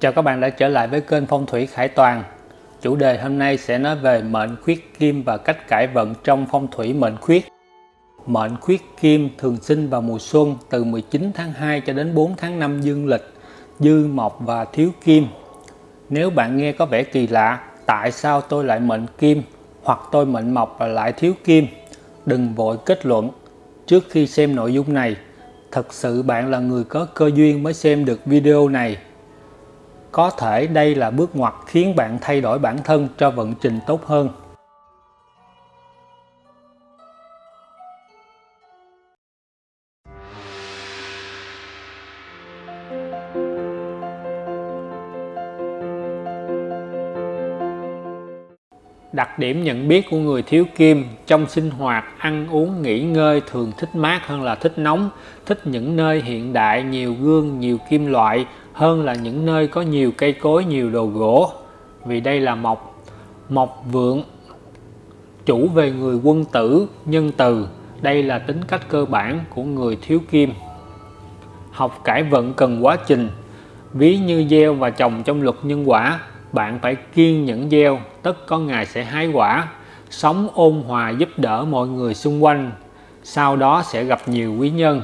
Chào các bạn đã trở lại với kênh Phong thủy Khải Toàn. Chủ đề hôm nay sẽ nói về mệnh khuyết kim và cách cải vận trong phong thủy mệnh khuyết. Mệnh khuyết kim thường sinh vào mùa xuân từ 19 tháng 2 cho đến 4 tháng 5 dương lịch, dư mộc và thiếu kim. Nếu bạn nghe có vẻ kỳ lạ, tại sao tôi lại mệnh kim hoặc tôi mệnh mộc và lại thiếu kim? Đừng vội kết luận. Trước khi xem nội dung này, thật sự bạn là người có cơ duyên mới xem được video này có thể đây là bước ngoặt khiến bạn thay đổi bản thân cho vận trình tốt hơn. Đặc điểm nhận biết của người thiếu kim trong sinh hoạt, ăn uống, nghỉ ngơi thường thích mát hơn là thích nóng, thích những nơi hiện đại, nhiều gương, nhiều kim loại hơn là những nơi có nhiều cây cối, nhiều đồ gỗ. Vì đây là mộc, mộc vượng, chủ về người quân tử, nhân từ. Đây là tính cách cơ bản của người thiếu kim. Học cải vận cần quá trình, ví như gieo và trồng trong luật nhân quả bạn phải kiên nhẫn gieo tất có ngày sẽ hái quả sống ôn hòa giúp đỡ mọi người xung quanh sau đó sẽ gặp nhiều quý nhân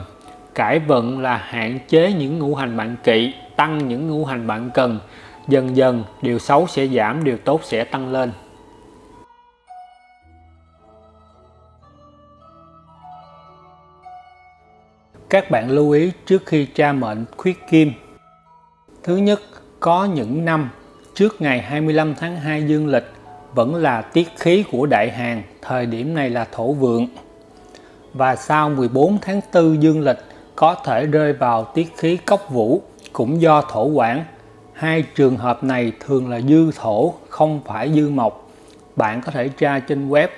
cải vận là hạn chế những ngũ hành bạn kỵ tăng những ngũ hành bạn cần. Dần dần điều xấu sẽ giảm điều tốt sẽ tăng lên. Các bạn lưu ý trước khi tra mệnh khuyết kim. Thứ nhất có những năm trước ngày 25 tháng 2 dương lịch vẫn là tiết khí của đại hàng, thời điểm này là thổ vượng. Và sau 14 tháng 4 dương lịch có thể rơi vào tiết khí cốc vũ cũng do thổ quản. Hai trường hợp này thường là dư thổ, không phải dư mộc. Bạn có thể tra trên web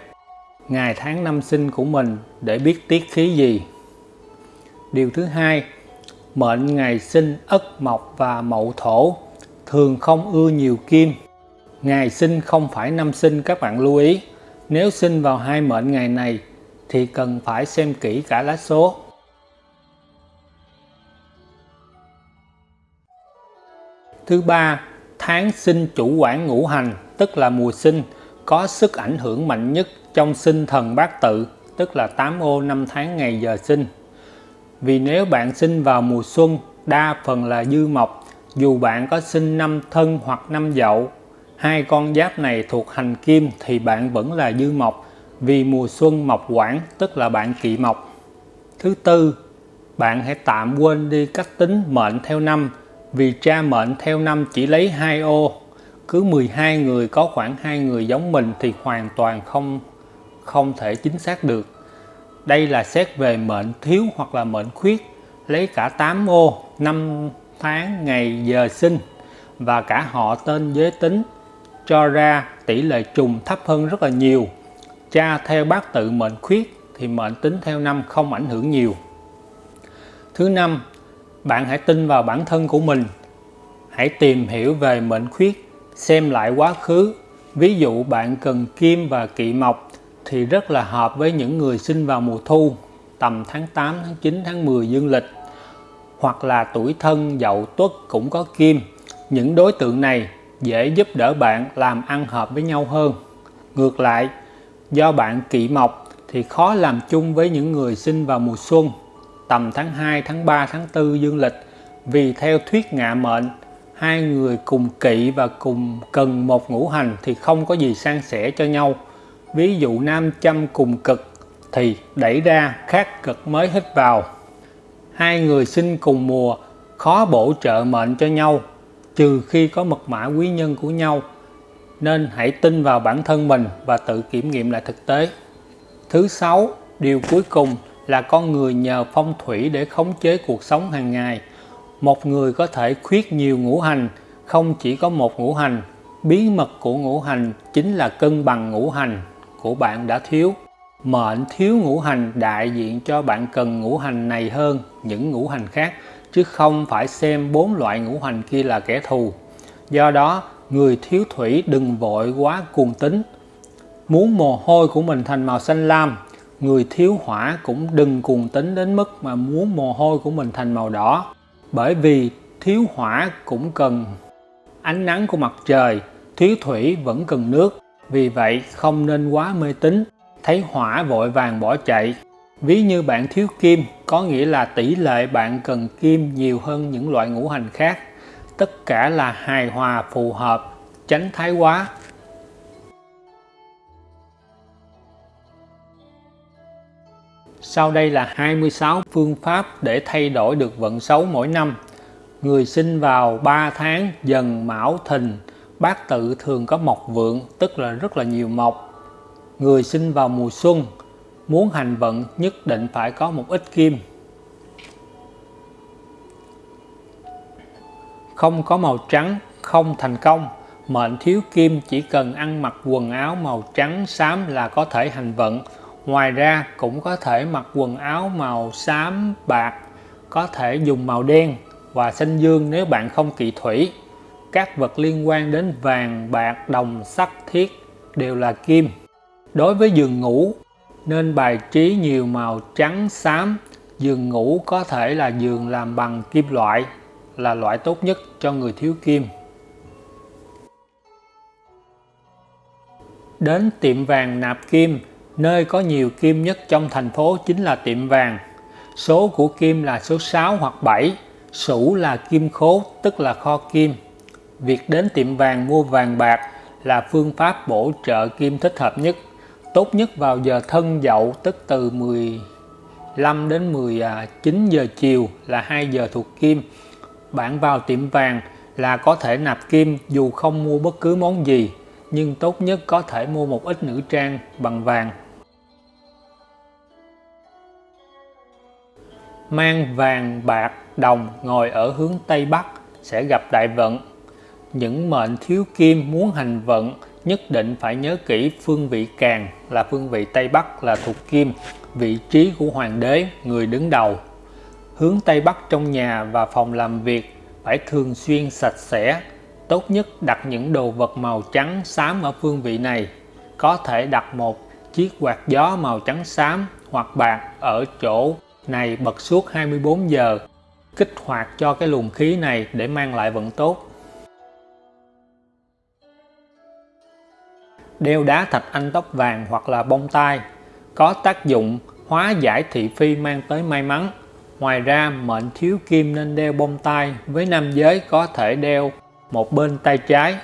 ngày tháng năm sinh của mình để biết tiết khí gì. Điều thứ hai, mệnh ngày sinh ất mộc và mậu thổ thường không ưa nhiều kim. Ngày sinh không phải năm sinh các bạn lưu ý. Nếu sinh vào hai mệnh ngày này thì cần phải xem kỹ cả lá số. Thứ ba, tháng sinh chủ quản ngũ hành, tức là mùa sinh, có sức ảnh hưởng mạnh nhất trong sinh thần bát tự, tức là 8 ô 5 tháng ngày giờ sinh. Vì nếu bạn sinh vào mùa xuân, đa phần là dư mộc dù bạn có sinh năm thân hoặc năm dậu, hai con giáp này thuộc hành kim thì bạn vẫn là dư mộc vì mùa xuân mộc quản tức là bạn kỵ mộc. Thứ tư, bạn hãy tạm quên đi cách tính mệnh theo năm vì tra mệnh theo năm chỉ lấy hai ô. Cứ 12 người có khoảng hai người giống mình thì hoàn toàn không không thể chính xác được. Đây là xét về mệnh thiếu hoặc là mệnh khuyết, lấy cả 8 ô, năm tháng, ngày, giờ sinh và cả họ tên giới tính cho ra tỷ lệ trùng thấp hơn rất là nhiều. Cha theo bát tự mệnh khuyết thì mệnh tính theo năm không ảnh hưởng nhiều. Thứ năm, bạn hãy tin vào bản thân của mình. Hãy tìm hiểu về mệnh khuyết, xem lại quá khứ. Ví dụ bạn cần kim và kỵ mộc thì rất là hợp với những người sinh vào mùa thu, tầm tháng 8, tháng 9, tháng 10 dương lịch hoặc là tuổi thân dậu tuất cũng có kim. Những đối tượng này dễ giúp đỡ bạn làm ăn hợp với nhau hơn. Ngược lại, do bạn kỵ mộc thì khó làm chung với những người sinh vào mùa xuân, tầm tháng 2, tháng 3, tháng 4 dương lịch. Vì theo thuyết ngạ mệnh, hai người cùng kỵ và cùng cần một ngũ hành thì không có gì san sẻ cho nhau. Ví dụ nam châm cùng cực thì đẩy ra khác cực mới hít vào hai người sinh cùng mùa khó bổ trợ mệnh cho nhau trừ khi có mật mã quý nhân của nhau nên hãy tin vào bản thân mình và tự kiểm nghiệm lại thực tế thứ sáu điều cuối cùng là con người nhờ phong thủy để khống chế cuộc sống hàng ngày một người có thể khuyết nhiều ngũ hành không chỉ có một ngũ hành bí mật của ngũ hành chính là cân bằng ngũ hành của bạn đã thiếu Mệnh thiếu ngũ hành đại diện cho bạn cần ngũ hành này hơn những ngũ hành khác chứ không phải xem bốn loại ngũ hành kia là kẻ thù. Do đó, người thiếu thủy đừng vội quá cuồng tính. Muốn mồ hôi của mình thành màu xanh lam, người thiếu hỏa cũng đừng cuồng tính đến mức mà muốn mồ hôi của mình thành màu đỏ. Bởi vì thiếu hỏa cũng cần ánh nắng của mặt trời, thiếu thủy vẫn cần nước, vì vậy không nên quá mê tín, thấy hỏa vội vàng bỏ chạy. Ví như bạn thiếu kim, có nghĩa là tỷ lệ bạn cần kim nhiều hơn những loại ngũ hành khác. Tất cả là hài hòa phù hợp, tránh thái quá. Sau đây là 26 phương pháp để thay đổi được vận xấu mỗi năm. Người sinh vào 3 tháng dần mão thìn, bát tự thường có mộc vượng, tức là rất là nhiều mộc. Người sinh vào mùa xuân, muốn hành vận nhất định phải có một ít kim. Không có màu trắng, không thành công. Mệnh thiếu kim chỉ cần ăn mặc quần áo màu trắng xám là có thể hành vận. Ngoài ra cũng có thể mặc quần áo màu xám bạc, có thể dùng màu đen và xanh dương nếu bạn không kỵ thủy. Các vật liên quan đến vàng, bạc, đồng, sắt, thiết đều là kim. Đối với giường ngủ, nên bài trí nhiều màu trắng, xám. Giường ngủ có thể là giường làm bằng kim loại, là loại tốt nhất cho người thiếu kim. Đến tiệm vàng nạp kim, nơi có nhiều kim nhất trong thành phố chính là tiệm vàng. Số của kim là số 6 hoặc 7, sủ là kim khố tức là kho kim. Việc đến tiệm vàng mua vàng bạc là phương pháp bổ trợ kim thích hợp nhất. Tốt nhất vào giờ thân dậu tức từ 15 đến 19 giờ chiều là 2 giờ thuộc kim. Bạn vào tiệm vàng là có thể nạp kim dù không mua bất cứ món gì, nhưng tốt nhất có thể mua một ít nữ trang bằng vàng. Mang vàng, bạc, đồng ngồi ở hướng Tây Bắc sẽ gặp đại vận. Những mệnh thiếu kim muốn hành vận nhất định phải nhớ kỹ phương vị càng là phương vị Tây Bắc là thuộc kim, vị trí của hoàng đế, người đứng đầu. Hướng Tây Bắc trong nhà và phòng làm việc phải thường xuyên sạch sẽ, tốt nhất đặt những đồ vật màu trắng xám ở phương vị này. Có thể đặt một chiếc quạt gió màu trắng xám hoặc bạc ở chỗ này bật suốt 24 giờ, kích hoạt cho cái luồng khí này để mang lại vận tốt. đeo đá thạch anh tóc vàng hoặc là bông tai. Có tác dụng hóa giải thị phi mang tới may mắn. Ngoài ra mệnh thiếu kim nên đeo bông tai. Với nam giới có thể đeo một bên tay trái.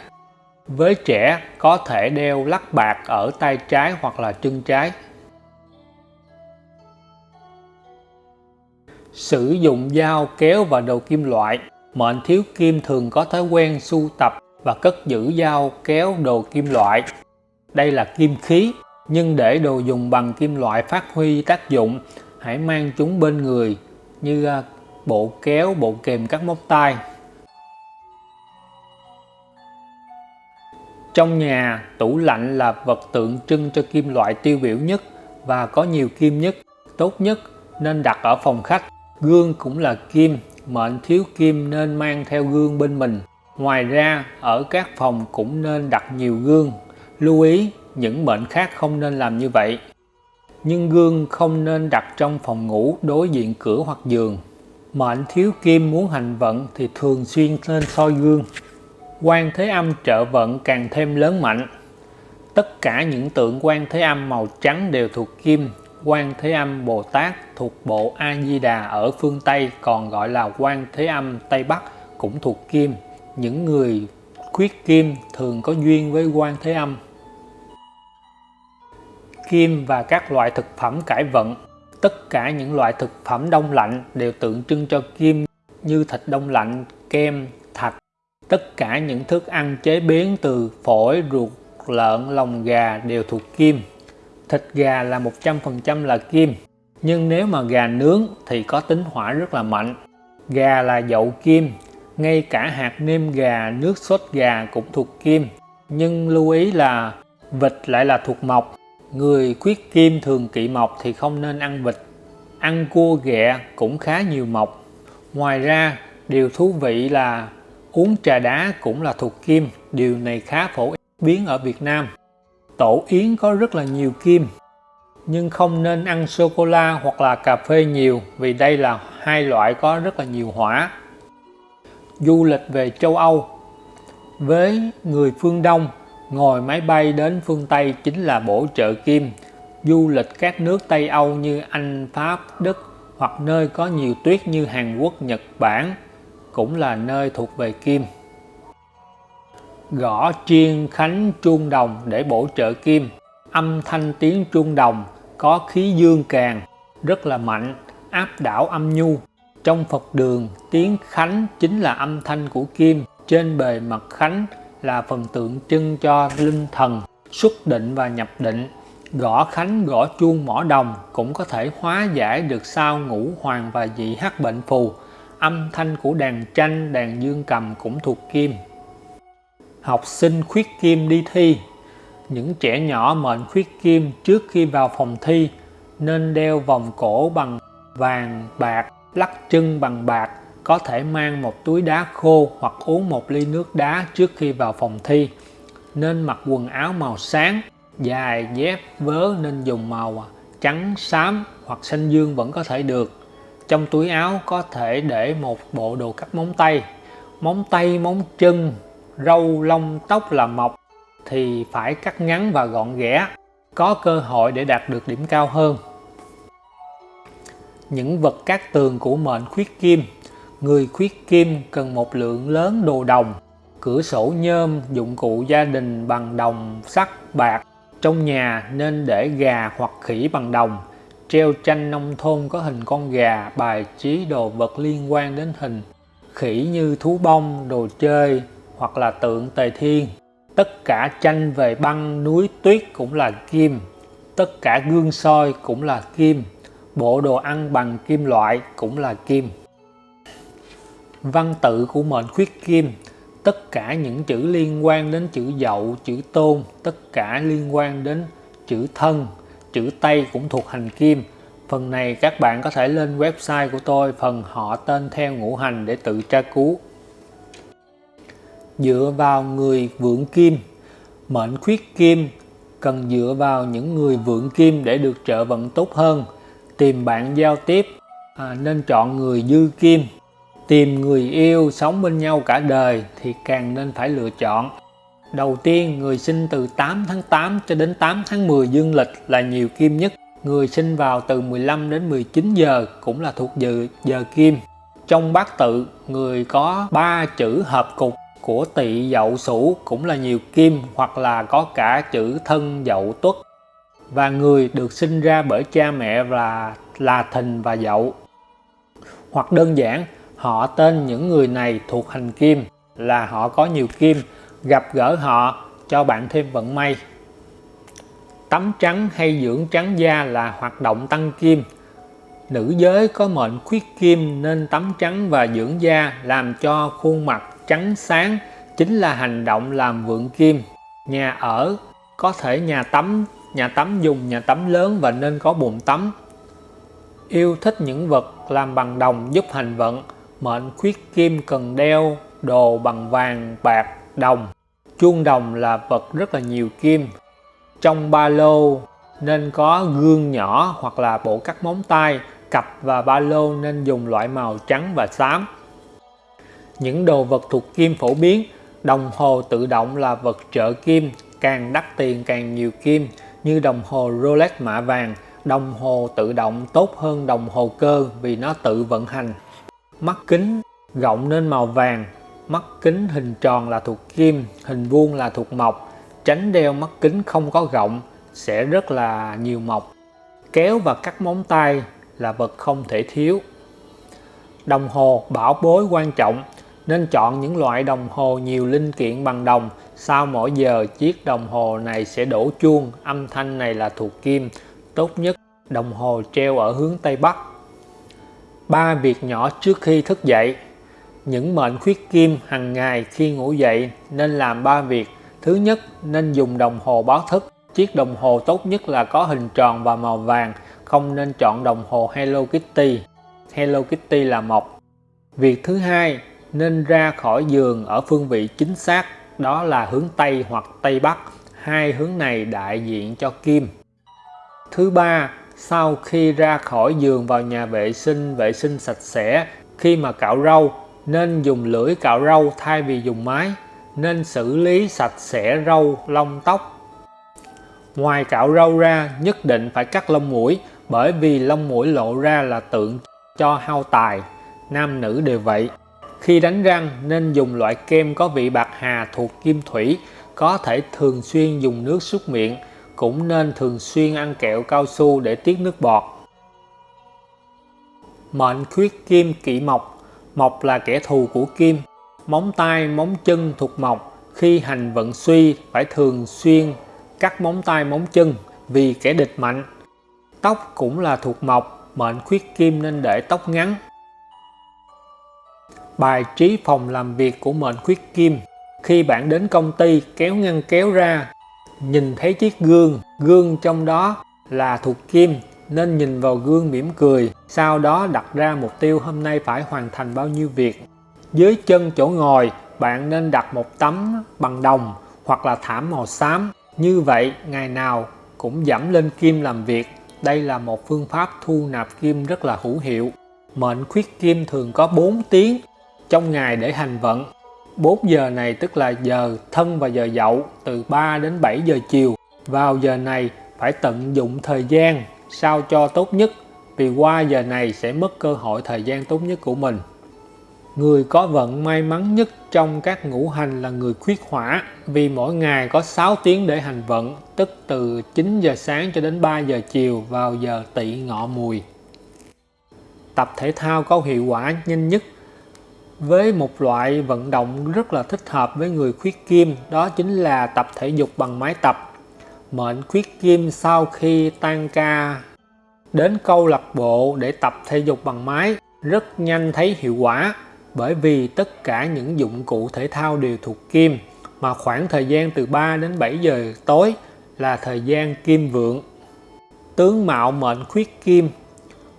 Với trẻ có thể đeo lắc bạc ở tay trái hoặc là chân trái. Sử dụng dao kéo và đồ kim loại mệnh thiếu kim thường có thói quen sưu tập và cất giữ dao kéo đồ kim loại đây là kim khí, nhưng để đồ dùng bằng kim loại phát huy tác dụng, hãy mang chúng bên người như à, bộ kéo, bộ kềm các móc tay. Trong nhà, tủ lạnh là vật tượng trưng cho kim loại tiêu biểu nhất và có nhiều kim nhất, tốt nhất nên đặt ở phòng khách. Gương cũng là kim, mệnh thiếu kim nên mang theo gương bên mình. Ngoài ra, ở các phòng cũng nên đặt nhiều gương Lưu ý, những mệnh khác không nên làm như vậy. Nhưng gương không nên đặt trong phòng ngủ đối diện cửa hoặc giường. Mệnh thiếu kim muốn hành vận thì thường xuyên nên soi gương. Quan Thế Âm trợ vận càng thêm lớn mạnh. Tất cả những tượng quan Thế Âm màu trắng đều thuộc kim. Quan Thế Âm Bồ Tát thuộc bộ A Di Đà ở phương Tây còn gọi là Quan Thế Âm Tây Bắc cũng thuộc kim. Những người khuyết kim thường có duyên với Quan Thế Âm kim và các loại thực phẩm cải vận. Tất cả những loại thực phẩm đông lạnh đều tượng trưng cho kim như thịt đông lạnh, kem, thạch. Tất cả những thức ăn chế biến từ phổi, ruột, lợn, lòng gà đều thuộc kim. Thịt gà là 100% là kim, nhưng nếu mà gà nướng thì có tính hỏa rất là mạnh. Gà là dậu kim, ngay cả hạt nêm gà, nước sốt gà cũng thuộc kim. Nhưng lưu ý là vịt lại là thuộc mộc, Người khuyết kim thường kỵ mộc thì không nên ăn vịt. Ăn cua ghẹ cũng khá nhiều mộc. Ngoài ra, điều thú vị là uống trà đá cũng là thuộc kim. Điều này khá phổ biến ở Việt Nam. Tổ yến có rất là nhiều kim. Nhưng không nên ăn sô-cô-la hoặc là cà phê nhiều vì đây là hai loại có rất là nhiều hỏa. Du lịch về châu Âu Với người phương Đông, ngồi máy bay đến phương Tây chính là bổ trợ kim. Du lịch các nước Tây Âu như Anh, Pháp, Đức hoặc nơi có nhiều tuyết như Hàn Quốc, Nhật Bản cũng là nơi thuộc về kim. Gõ chiên khánh chuông đồng để bổ trợ kim. Âm thanh tiếng chuông đồng có khí dương càng, rất là mạnh, áp đảo âm nhu. Trong Phật đường, tiếng khánh chính là âm thanh của kim, trên bề mặt khánh là phần tượng trưng cho linh thần, xuất định và nhập định. Gõ khánh gõ chuông mỏ đồng cũng có thể hóa giải được sao ngũ hoàng và dị hắc bệnh phù. Âm thanh của đàn tranh, đàn dương cầm cũng thuộc kim. Học sinh khuyết kim đi thi Những trẻ nhỏ mệnh khuyết kim trước khi vào phòng thi nên đeo vòng cổ bằng vàng, bạc, lắc chân bằng bạc, có thể mang một túi đá khô hoặc uống một ly nước đá trước khi vào phòng thi. Nên mặc quần áo màu sáng, dài, dép, vớ nên dùng màu trắng, xám hoặc xanh dương vẫn có thể được. Trong túi áo có thể để một bộ đồ cắt móng tay, móng tay, móng chân, râu, lông, tóc là mọc thì phải cắt ngắn và gọn ghẽ, có cơ hội để đạt được điểm cao hơn những vật cát tường của mệnh khuyết kim. Người khuyết kim cần một lượng lớn đồ đồng, cửa sổ nhôm, dụng cụ gia đình bằng đồng, sắt, bạc. Trong nhà nên để gà hoặc khỉ bằng đồng, treo tranh nông thôn có hình con gà, bài trí đồ vật liên quan đến hình khỉ như thú bông, đồ chơi hoặc là tượng tề thiên. Tất cả tranh về băng, núi, tuyết cũng là kim. Tất cả gương soi cũng là kim. Bộ đồ ăn bằng kim loại cũng là kim. Văn tự của mệnh khuyết kim. Tất cả những chữ liên quan đến chữ dậu chữ tôn. Tất cả liên quan đến chữ thân. Chữ tây cũng thuộc hành kim. Phần này các bạn có thể lên website của tôi phần họ tên theo ngũ hành để tự tra cứu dựa vào người vượng kim. Mệnh khuyết kim cần dựa vào những người vượng kim để được trợ vận tốt hơn. Tìm bạn giao tiếp à, nên chọn người dư kim. Tìm người yêu sống bên nhau cả đời thì càng nên phải lựa chọn. Đầu tiên người sinh từ 8 tháng 8 cho đến 8 tháng 10 dương lịch là nhiều kim nhất. Người sinh vào từ 15 đến 19 giờ cũng là thuộc giờ giờ kim. Trong bát tự người có ba chữ hợp cục của tỵ dậu sửu cũng là nhiều kim hoặc là có cả chữ thân dậu tuất. Và người được sinh ra bởi cha mẹ là là thìn và dậu. Hoặc đơn giản, họ tên những người này thuộc hành kim là họ có nhiều kim, gặp gỡ họ, cho bạn thêm vận may. Tắm trắng hay dưỡng trắng da là hoạt động tăng kim. Nữ giới có mệnh khuyết kim nên tắm trắng và dưỡng da làm cho khuôn mặt trắng sáng chính là hành động làm vượng kim nhà ở có thể nhà tắm nhà tắm dùng nhà tắm lớn và nên có bồn tắm. Yêu thích những vật làm bằng đồng giúp hành vận, mệnh khuyết kim cần đeo đồ bằng vàng, bạc, đồng. Chuông đồng là vật rất là nhiều kim. Trong ba lô nên có gương nhỏ hoặc là bộ cắt móng tay, cặp và ba lô nên dùng loại màu trắng và xám. Những đồ vật thuộc kim phổ biến, đồng hồ tự động là vật trợ kim, càng đắt tiền càng nhiều kim, như đồng hồ Rolex mạ vàng, đồng hồ tự động tốt hơn đồng hồ cơ vì nó tự vận hành. Mắt kính gọng nên màu vàng, mắt kính hình tròn là thuộc kim, hình vuông là thuộc mộc. Tránh đeo mắt kính không có gọng sẽ rất là nhiều mộc. Kéo và cắt móng tay là vật không thể thiếu. Đồng hồ bảo bối quan trọng nên chọn những loại đồng hồ nhiều linh kiện bằng đồng. Sau mỗi giờ, chiếc đồng hồ này sẽ đổ chuông. Âm thanh này là thuộc kim. Tốt nhất, đồng hồ treo ở hướng Tây Bắc. Ba việc nhỏ trước khi thức dậy. Những mệnh khuyết kim hàng ngày khi ngủ dậy nên làm ba việc. Thứ nhất, nên dùng đồng hồ báo thức. Chiếc đồng hồ tốt nhất là có hình tròn và màu vàng. Không nên chọn đồng hồ Hello Kitty. Hello Kitty là mộc việc thứ hai nên ra khỏi giường ở phương vị chính xác đó là hướng Tây hoặc Tây Bắc hai hướng này đại diện cho kim thứ ba sau khi ra khỏi giường vào nhà vệ sinh vệ sinh sạch sẽ khi mà cạo râu nên dùng lưỡi cạo râu thay vì dùng máy nên xử lý sạch sẽ râu, lông tóc. Ngoài cạo râu ra, nhất định phải cắt lông mũi bởi vì lông mũi lộ ra là tượng cho hao tài, nam nữ đều vậy. Khi đánh răng nên dùng loại kem có vị bạc hà thuộc kim thủy, có thể thường xuyên dùng nước súc miệng, cũng nên thường xuyên ăn kẹo cao su để tiết nước bọt. Mệnh khuyết kim kỵ mộc Mộc là kẻ thù của kim. Móng tay, móng chân thuộc mộc. Khi hành vận suy phải thường xuyên cắt móng tay, móng chân vì kẻ địch mạnh. Tóc cũng là thuộc mộc, mệnh khuyết kim nên để tóc ngắn. Bài trí phòng làm việc của mệnh khuyết kim Khi bạn đến công ty kéo ngăn kéo ra, nhìn thấy chiếc gương, gương trong đó là thuộc kim nên nhìn vào gương mỉm cười, sau đó đặt ra mục tiêu hôm nay phải hoàn thành bao nhiêu việc. Dưới chân chỗ ngồi, bạn nên đặt một tấm bằng đồng hoặc là thảm màu xám. Như vậy, ngày nào cũng giảm lên kim làm việc. Đây là một phương pháp thu nạp kim rất là hữu hiệu. Mệnh khuyết kim thường có 4 tiếng trong ngày để hành vận. 4 giờ này tức là giờ thân và giờ dậu, từ 3 đến 7 giờ chiều. Vào giờ này phải tận dụng thời gian sao cho tốt nhất, vì qua giờ này sẽ mất cơ hội thời gian tốt nhất của mình. Người có vận may mắn nhất trong các ngũ hành là người khuyết hỏa, vì mỗi ngày có 6 tiếng để hành vận, tức từ 9 giờ sáng cho đến 3 giờ chiều vào giờ tỵ ngọ mùi. Tập thể thao có hiệu quả nhanh nhất với một loại vận động rất là thích hợp với người khuyết kim, đó chính là tập thể dục bằng máy tập. Mệnh khuyết kim sau khi tan ca. Đến câu lạc bộ để tập thể dục bằng máy, rất nhanh thấy hiệu quả, bởi vì tất cả những dụng cụ thể thao đều thuộc kim, mà khoảng thời gian từ 3 đến 7 giờ tối là thời gian kim vượng. Tướng mạo mệnh khuyết kim.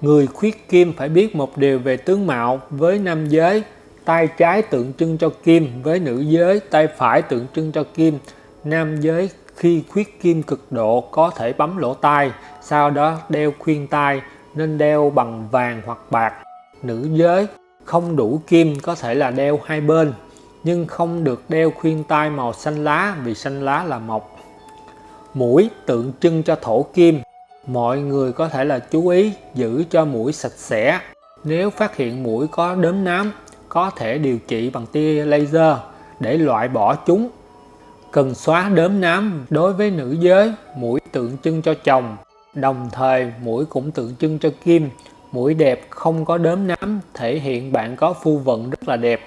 Người khuyết kim phải biết một điều về tướng mạo với nam giới tay trái tượng trưng cho kim với nữ giới tay phải tượng trưng cho kim nam giới khi khuyết kim cực độ có thể bấm lỗ tai, sau đó đeo khuyên tai nên đeo bằng vàng hoặc bạc. Nữ giới không đủ kim có thể là đeo hai bên, nhưng không được đeo khuyên tai màu xanh lá vì xanh lá là mộc. Mũi tượng trưng cho thổ kim. Mọi người có thể là chú ý giữ cho mũi sạch sẽ. Nếu phát hiện mũi có đốm nám, có thể điều trị bằng tia laser để loại bỏ chúng. Cần xóa đốm nám đối với nữ giới, mũi tượng trưng cho chồng. Đồng thời, mũi cũng tượng trưng cho kim. Mũi đẹp không có đốm nám, thể hiện bạn có phu vận rất là đẹp.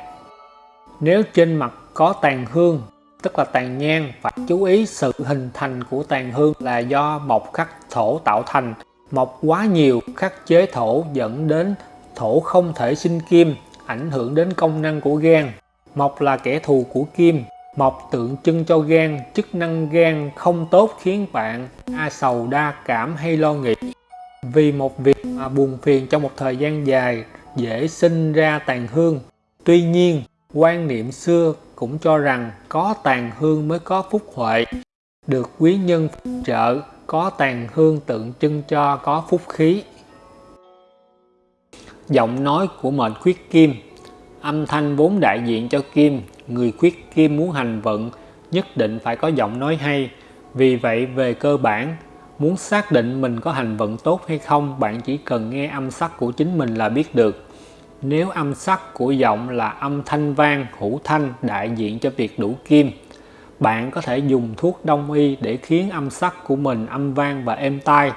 Nếu trên mặt có tàn hương, tức là tàn nhang, phải chú ý sự hình thành của tàn hương là do mộc khắc thổ tạo thành. Mộc quá nhiều, khắc chế thổ dẫn đến thổ không thể sinh kim ảnh hưởng đến công năng của gan mộc là kẻ thù của kim Mộc tượng trưng cho gan, chức năng gan không tốt khiến bạn a sầu đa cảm hay lo nghĩ. Vì một việc mà buồn phiền trong một thời gian dài dễ sinh ra tàn hương. Tuy nhiên, quan niệm xưa cũng cho rằng có tàn hương mới có phúc huệ. Được quý nhân trợ, có tàn hương tượng trưng cho có phúc khí. Giọng nói của mệnh khuyết kim Âm thanh vốn đại diện cho kim người khuyết kim muốn hành vận nhất định phải có giọng nói hay. Vì vậy về cơ bản, muốn xác định mình có hành vận tốt hay không, bạn chỉ cần nghe âm sắc của chính mình là biết được. Nếu âm sắc của giọng là âm thanh vang, hữu thanh đại diện cho việc đủ kim, bạn có thể dùng thuốc đông y để khiến âm sắc của mình âm vang và êm tai.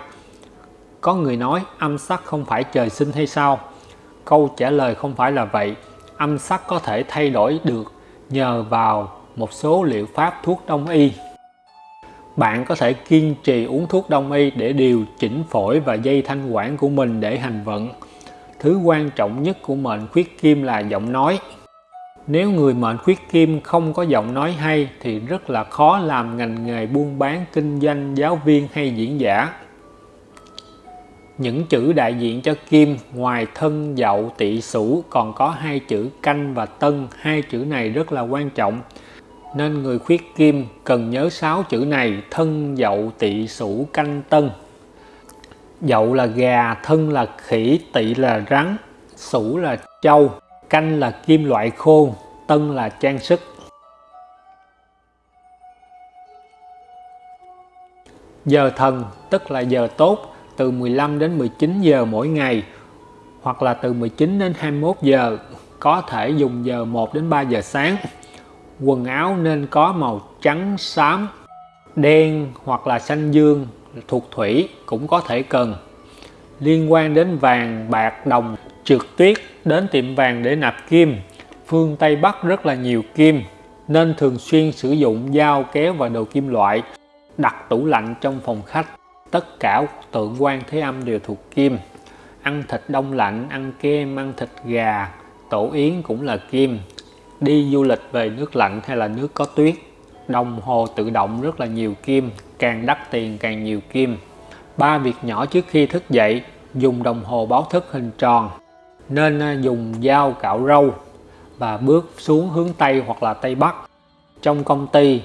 Có người nói âm sắc không phải trời sinh hay sao? Câu trả lời không phải là vậy. Âm sắc có thể thay đổi được nhờ vào một số liệu pháp thuốc đông y. Bạn có thể kiên trì uống thuốc đông y để điều chỉnh phổi và dây thanh quản của mình để hành vận. Thứ quan trọng nhất của mệnh khuyết kim là giọng nói. Nếu người mệnh khuyết kim không có giọng nói hay thì rất là khó làm ngành nghề buôn bán, kinh doanh, giáo viên hay diễn giả những chữ đại diện cho kim ngoài thân, dậu, tỵ sửu, còn có hai chữ canh và tân. Hai chữ này rất là quan trọng. Nên người khuyết kim cần nhớ sáu chữ này, thân, dậu, tỵ sửu, canh, tân. Dậu là gà, thân là khỉ, tỵ là rắn, sửu là trâu, canh là kim loại khô, tân là trang sức. Giờ thần, tức là giờ tốt từ 15 đến 19 giờ mỗi ngày, hoặc là từ 19 đến 21 giờ, có thể dùng giờ 1 đến 3 giờ sáng. Quần áo nên có màu trắng, xám, đen hoặc là xanh dương thuộc thủy cũng có thể cần. Liên quan đến vàng, bạc, đồng, trượt tuyết, đến tiệm vàng để nạp kim, phương Tây Bắc rất là nhiều kim, nên thường xuyên sử dụng dao kéo và đồ kim loại, đặt tủ lạnh trong phòng khách tất cả tượng quan thế âm đều thuộc kim. Ăn thịt đông lạnh, ăn kem, ăn thịt gà, tổ yến cũng là kim. Đi du lịch về nước lạnh hay là nước có tuyết, đồng hồ tự động rất là nhiều kim, càng đắt tiền càng nhiều kim. Ba việc nhỏ trước khi thức dậy, dùng đồng hồ báo thức hình tròn, nên à, dùng dao cạo râu và bước xuống hướng Tây hoặc là Tây Bắc. Trong công ty,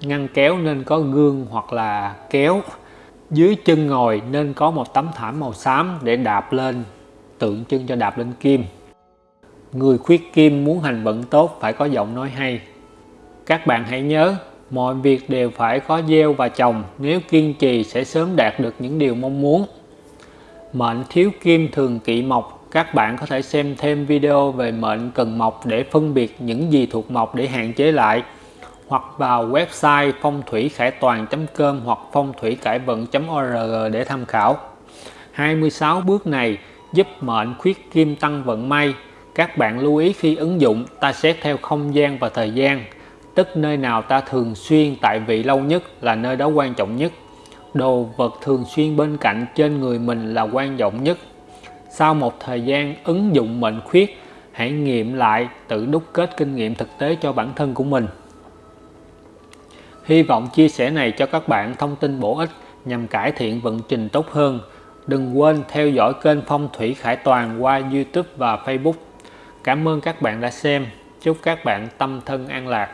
ngăn kéo nên có gương hoặc là kéo dưới chân ngồi nên có một tấm thảm màu xám để đạp lên, tượng trưng cho đạp lên kim. Người khuyết kim muốn hành vận tốt phải có giọng nói hay. Các bạn hãy nhớ, mọi việc đều phải có gieo và trồng, nếu kiên trì sẽ sớm đạt được những điều mong muốn. Mệnh thiếu kim thường kỵ mộc, các bạn có thể xem thêm video về mệnh cần mộc để phân biệt những gì thuộc mộc để hạn chế lại hoặc vào website phong thủy khải toàn.com hoặc phong thủy cải vận.org để tham khảo. 26 bước này giúp mệnh khuyết kim tăng vận may. Các bạn lưu ý khi ứng dụng, ta xét theo không gian và thời gian, tức nơi nào ta thường xuyên tại vị lâu nhất là nơi đó quan trọng nhất. Đồ vật thường xuyên bên cạnh trên người mình là quan trọng nhất. Sau một thời gian ứng dụng mệnh khuyết, hãy nghiệm lại, tự đúc kết kinh nghiệm thực tế cho bản thân của mình hy vọng chia sẻ này cho các bạn thông tin bổ ích nhằm cải thiện vận trình tốt hơn. Đừng quên theo dõi kênh phong thủy khải toàn qua youtube và facebook. Cảm ơn các bạn đã xem. Chúc các bạn tâm thân an lạc.